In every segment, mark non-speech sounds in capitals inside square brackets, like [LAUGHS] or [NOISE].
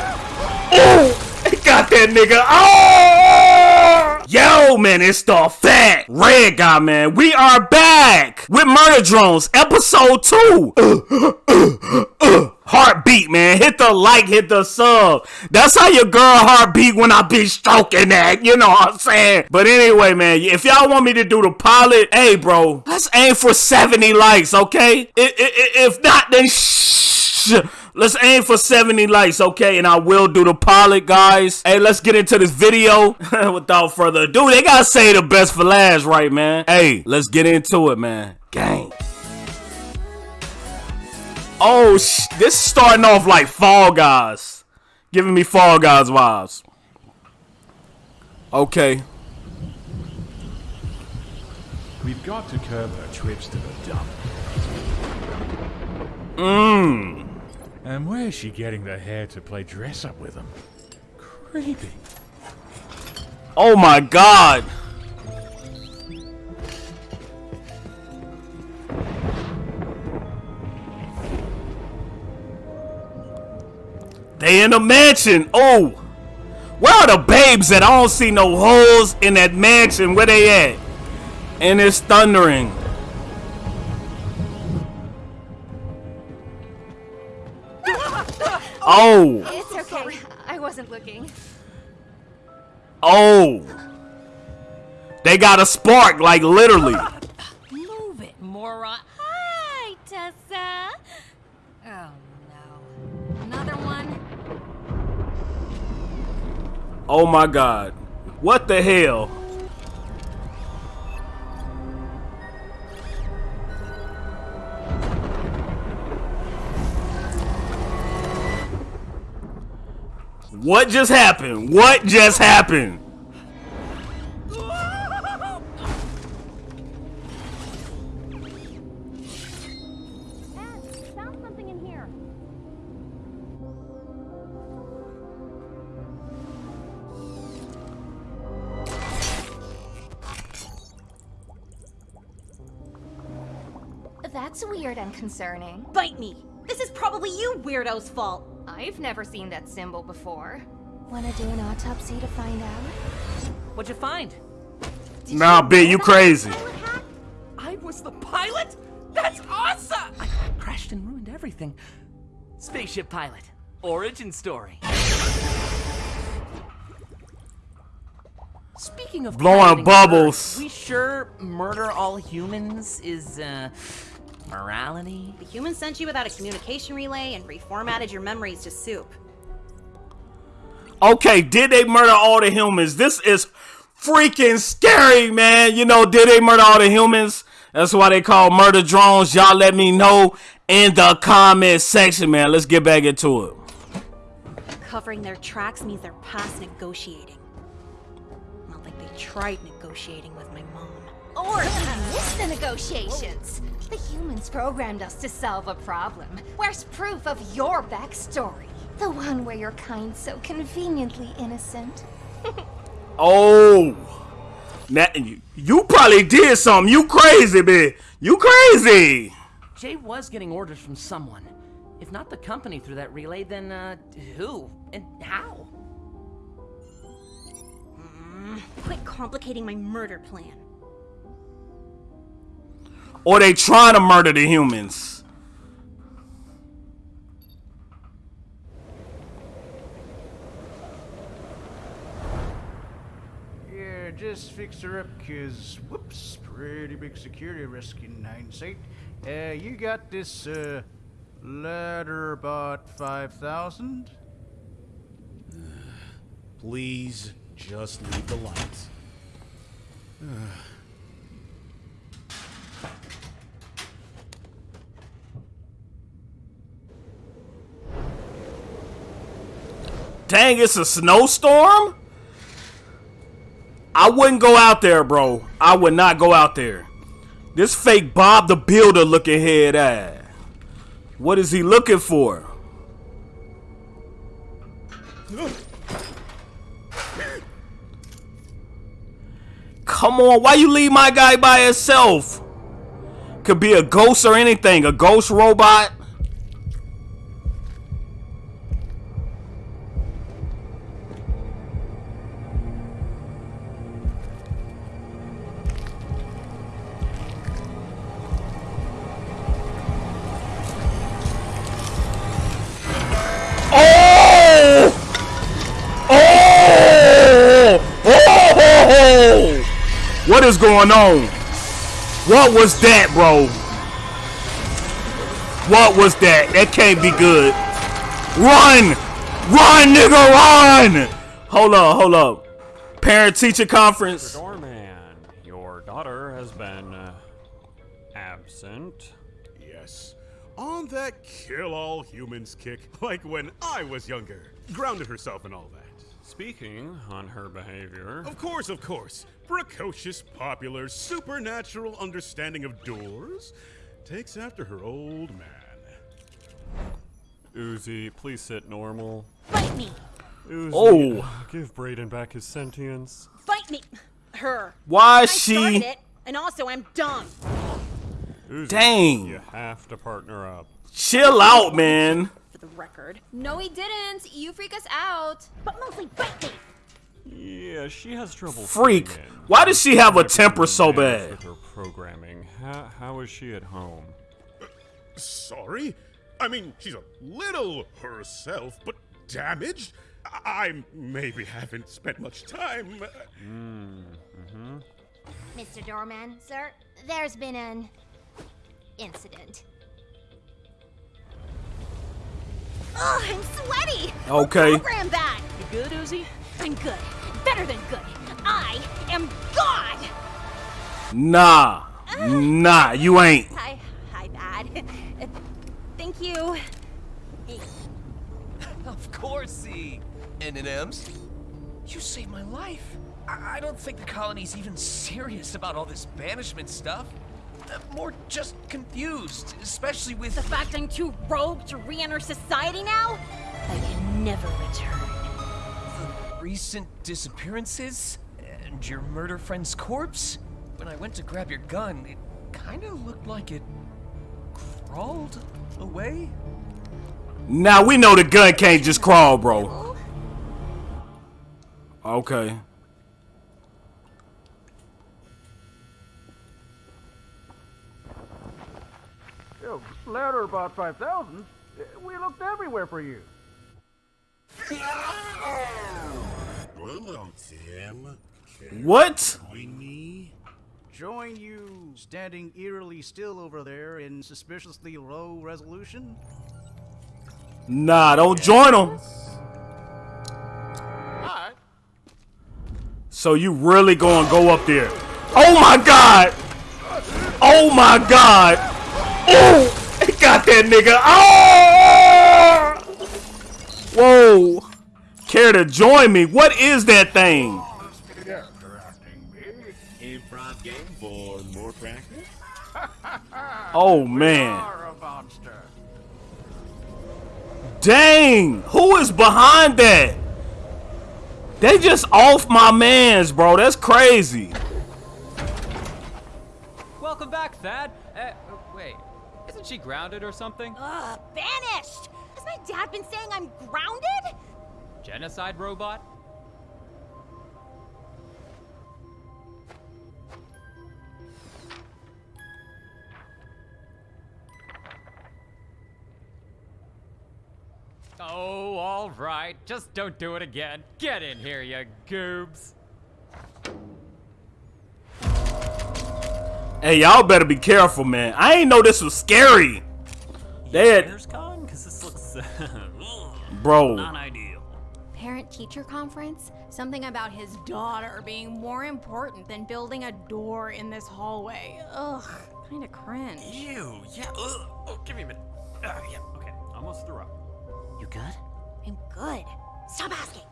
god! Oh! [LAUGHS] Got that nigga! Oh! Yo, man, it's the fat red guy, man. We are back with Murder Drones, episode two. [LAUGHS] heartbeat, man. Hit the like, hit the sub. That's how your girl heartbeat when I be stroking that. You know what I'm saying? But anyway, man, if y'all want me to do the pilot, hey, bro, let's aim for 70 likes, okay? If not, then shh. Let's aim for 70 likes, okay? And I will do the pilot, guys. Hey, let's get into this video. [LAUGHS] Without further ado, they gotta say the best for last, right, man? Hey, let's get into it, man. Gang. Oh, sh- this is starting off like Fall Guys. Giving me Fall Guys vibes. Okay. We've got to curb her trips to the dump. Mmm. And where's she getting the hair to play dress up with him? Creepy. Oh my god. They in a mansion. Oh. Where are the babes that I don't see no holes in that mansion. Where they at? And it's thundering. Oh. It's okay. I wasn't looking. Oh. They got a spark, like literally. Move it, moron. Hi, Tessa. Oh no. Another one? Oh my god. What the hell? What just happened? What just happened? found something in here. That's weird and concerning. Bite me! This is probably you weirdo's fault! I've never seen that symbol before. Wanna do an autopsy to find out? What'd you find? Nah, bitch, you crazy. I was the pilot? That's awesome! I crashed and ruined everything. Spaceship pilot. Origin story. Speaking of Blowing bubbles. birds, we sure murder all humans is uh morality? The human sent you without a communication relay and reformatted your memories to soup. Okay, did they murder all the humans? This is freaking scary, man. You know, did they murder all the humans? That's why they call murder drones. Y'all let me know in the comment section, man. Let's get back into it. Covering their tracks means they're past negotiating. Not like they tried negotiating with my mom. Or we missed the negotiations. The humans programmed us to solve a problem. Where's proof of your backstory? The one where you're kind so conveniently innocent. [LAUGHS] Oh, now you, you probably did something. You crazy, man. You crazy. Jay was getting orders from someone. If not the company through that relay, then uh who? And how? Quit complicating my murder plan. Or they trying to murder the humans. Yeah, just fix her up, cause whoops, pretty big security risk in hindsight. Uh, you got this, uh, ladder about 5,000? Please just leave the lights. Dang, it's a snowstorm? I wouldn't go out there, bro. I would not go out there. This fake Bob the Builder looking head ass. What is he looking for? Come on, why you leave my guy by himself? Could be a ghost or anything, a ghost robot. Is going on? What was that, bro? What was that? That can't be good. Run! Run, nigga, run! Hold up, hold up. Parent teacher conference. Doorman, your daughter has been uh, absent. Yes. On that kill all humans kick, like when I was younger. Grounded herself and all that. Speaking on her behavior, Of course, of course. Precocious, popular, supernatural understanding of doors takes after her old man. Uzi, please sit normal. Fight me! Uzi, Oh. give Brayden back his sentience. Fight me! Her. Why I is started she? it, and also I'm dumb. Uzi, Dang. You have to partner up. Chill out, man. For the record. No, he didn't. You freak us out. But mostly fight me! Yeah, she has trouble. Freak. fitting. Why does she have a temper so bad? With her programming, how, how is she at home? Sorry? I mean, she's a little herself, but damaged? I I maybe haven't spent much time. uh, Mr. Doorman, sir, there's been an incident. Ugh, I'm sweaty! Okay. Program that! You good, Uzi? I'm good. Better than good. I am God! Nah. Nah, you ain't. Hi, hi, bad. Uh, [LAUGHS] Thank you. Of course, he. M&M's. You saved my life. I, I don't think the colony's even serious about all this banishment stuff. More just confused, especially with The fact I'm too rogue to re-enter society now? I can never return. recent disappearances and your murder friend's corpse. When I went to grab your gun, it kind of looked like it crawled away. Now we know the gun can't just crawl, bro. Okay. Yo, ladder about 5,000? Eh, we looked everywhere for you. Well, Tim. What? Join me. Join you standing eerily still over there in suspiciously low resolution? Nah, don't join them. Alright. So you really gonna go up there? Oh my god! Oh my god! Oh! It got that nigga! Oh! Whoa! Care to join me? What is that thing? Improv game for more practice. [LAUGHS] Oh man. Are a monster. Dang! Who is behind that? They just off my mans, bro. That's crazy. Welcome back, Thad. Uh, wait, isn't she grounded or something? Ugh, banished! Has my dad been saying I'm grounded? Genocide robot? Oh, all right. Just don't do it again. Get in here, you goobs. Hey, y'all better be careful, man. I ain't know this was scary. They had, gone? Because this looks. [LAUGHS] bro. ideal. Parent teacher conference? Something about his daughter being more important than building a door in this hallway. Ugh, kinda cringe. Ew, yeah. Ugh. Oh, give me a minute. Uh, yeah, okay. Almost threw up. You good? I'm good. Stop asking.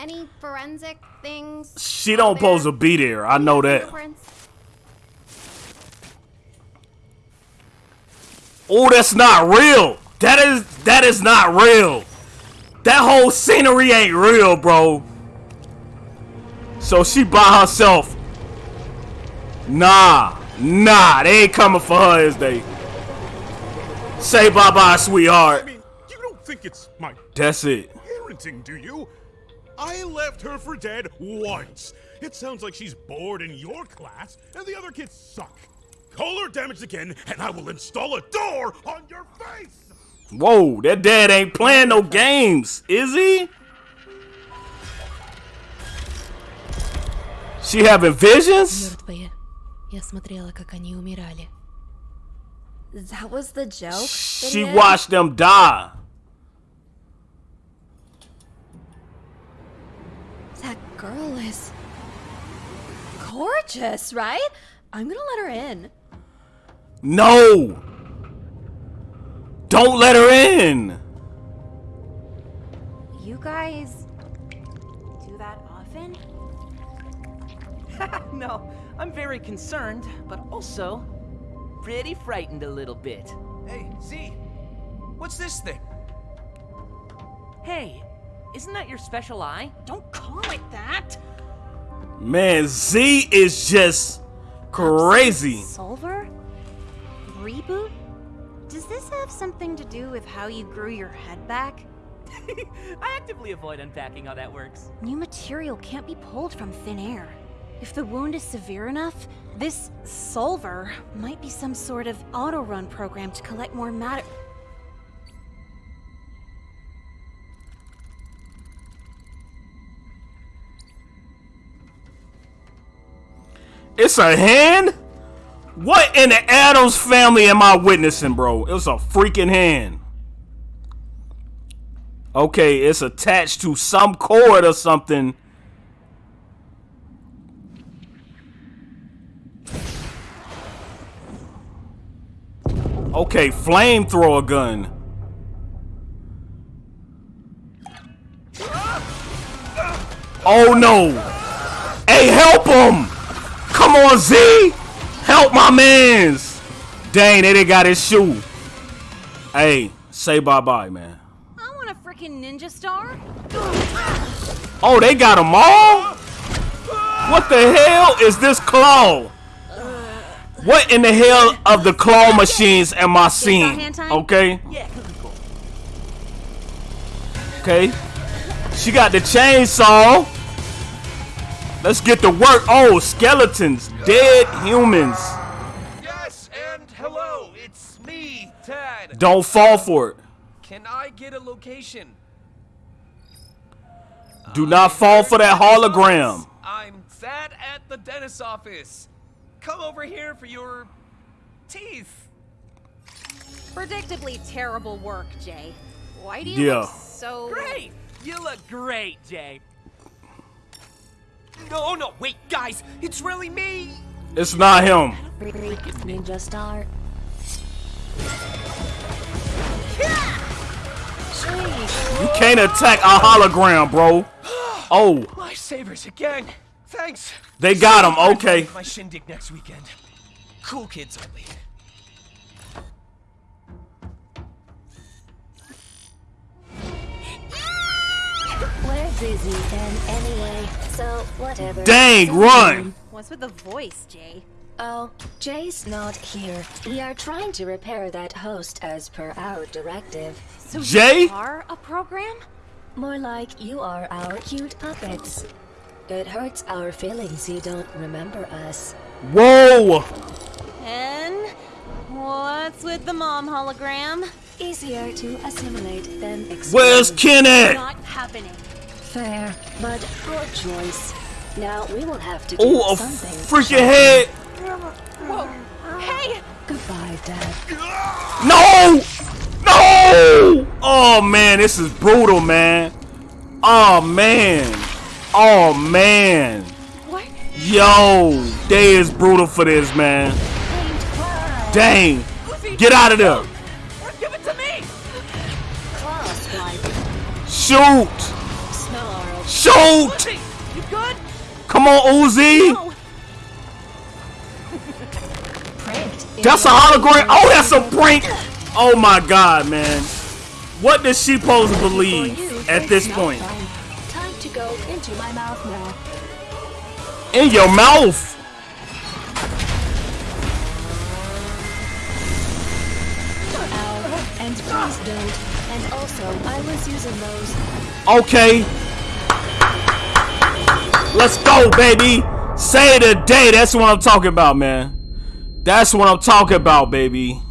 Any forensic things? She don't out pose to be there. I know that. Oh, that's not real. That is that is not real. That whole scenery ain't real, bro. So she by herself. Nah, nah, they ain't coming for her, is they? Say bye bye, I sweetheart. mean, you don't think it's my That's it. parenting, do you? I left her for dead once. It sounds like she's bored in your class, and the other kids suck. Call her damaged again, and I will install a door on your face! Whoa, that dad ain't playing no games, is he? She having visions? Я смотрела, как они умирали. That was the joke? She watched them die. Girl is gorgeous, right? I'm gonna let her in. No! Don't let her in! You guys do that often? [LAUGHS] no, I'm very concerned, but also pretty frightened a little bit. Hey, Z, what's this thing? Hey, isn't that your special eye? Don't call it that. Man, Z is just crazy. Solver? Reboot? Does this have something to do with how you grew your head back? [LAUGHS] I actively avoid unpacking how that works. New material can't be pulled from thin air. If the wound is severe enough, this solver might be some sort of auto-run program to collect more matter. It's a hand? What in the Addams family am I witnessing, bro? It's a freaking hand. Okay, it's attached to some cord or something. Okay, flamethrower gun. Oh no! Hey, help him! Come on, Z! Help my mans! Dang, they didn't got his shoe. Hey, say bye-bye, man. I want a freaking ninja star. Oh, they got them all? What the hell is this claw? What in the hell of the claw machines am I seeing? Okay. Okay. She got the chainsaw. Let's get to work. Oh, skeletons. Dead humans. Yes, and hello, it's me, Thad. Don't fall for it. Can I get a location? Do not fall for that hologram. I'm Thad at the dentist's office. Come over here for your teeth. Predictably terrible work, Jay. Why do you Yeah. look so... Great! You look great, Jay. No, no, wait, guys, it's really me. It's not him. Ninja Star. You can't attack a hologram, bro. [SIGHS] Oh, Lifesavers again. Thanks. They got him. okay. My shindig next weekend. Cool kids only. We're busy then anyway, so whatever. Dang, run. What's with the voice, Jay? Oh, Jay's not here. We are trying to repair that host as per our directive. So Jay? you are a program? More like you are our cute puppets. It hurts our feelings you don't remember us. whoa. And what's with the mom hologram? Easier to assimilate than explain. Where's Ken at? Not happening. Fair, but poor choice. Now we will have to do Oh, a something. freaking head. Whoa! Hey! Goodbye, Dad. No! No! Oh man, this is brutal, man. Oh man. Oh man. What? Yo, they is brutal for this, man. Dang. Get out of there. Give it to me. Shoot. Shoot. You good? Come on, Uzi. No. That's a hologram. Oh, that's a prank. Oh my god, man. What does she supposed to believe at this point? Time to go into my mouth now. In your mouth. Ow. And please don't. And also, I was using those. Okay. Let's go, baby. Say the day. That's what I'm talking about, man. That's what I'm talking about, baby.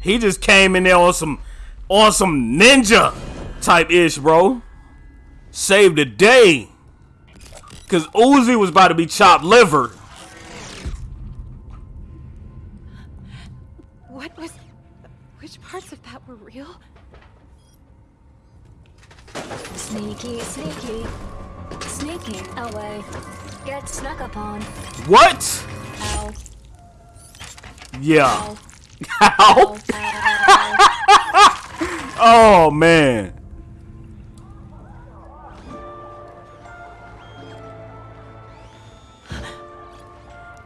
He just came in there on some on some ninja type ish, bro. Save the day. Cause Uzi was about to be chopped liver. What was. Which parts of that were real? Sneaky, sneaky. Sneaking away. Get snuck upon. What? Ow. Yeah. Ow. [LAUGHS] oh man.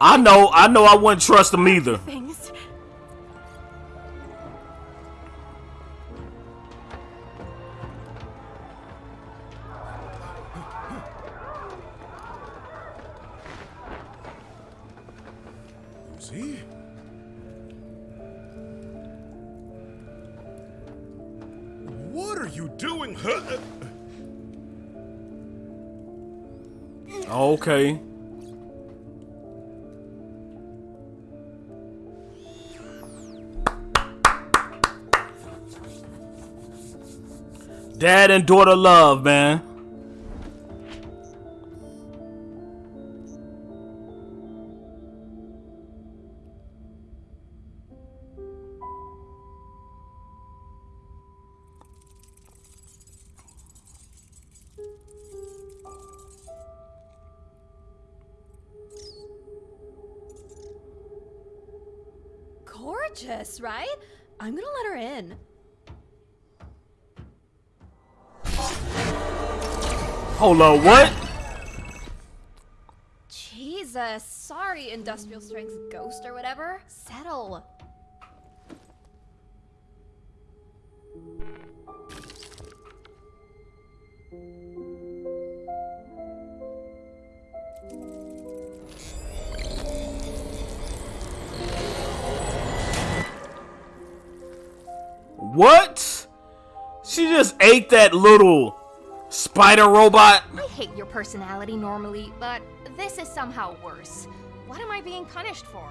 I know, I know I wouldn't trust him either. See? What are you doing? Huh? Ah, okay. Dad and daughter love, man. Gorgeous, right? I'm gonna let her in. Hold on, what? Jesus, sorry, industrial strength ghost or whatever. Settle. What? She just ate that little spider robot? I hate your personality normally, but this is somehow worse. What am I being punished for?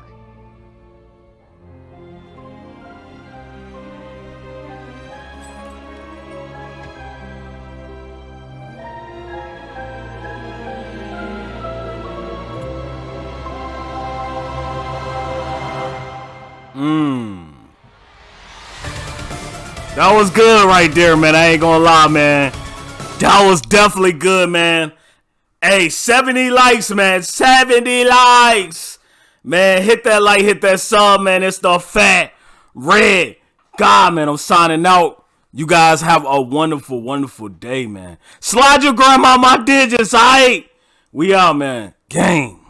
That was good right there, man. I ain't gonna lie, man. That was definitely good, man. Hey, 70 likes, man. 70 likes. Man, hit that like, hit that sub, man. It's the fat red God, man. I'm signing out. You guys have a wonderful, wonderful day, man. Slide your grandma my digits, alright? We out, man. Game.